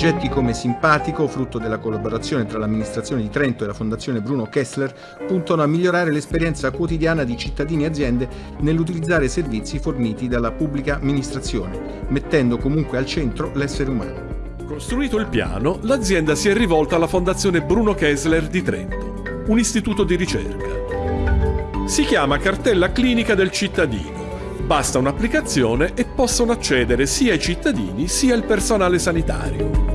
Progetti come Simpatico, frutto della collaborazione tra l'amministrazione di Trento e la Fondazione Bruno Kessler, puntano a migliorare l'esperienza quotidiana di cittadini e aziende nell'utilizzare servizi forniti dalla pubblica amministrazione, mettendo comunque al centro l'essere umano. Costruito il piano, l'azienda si è rivolta alla Fondazione Bruno Kessler di Trento, un istituto di ricerca. Si chiama Cartella Clinica del Cittadino. Basta un'applicazione e possono accedere sia i cittadini sia il personale sanitario.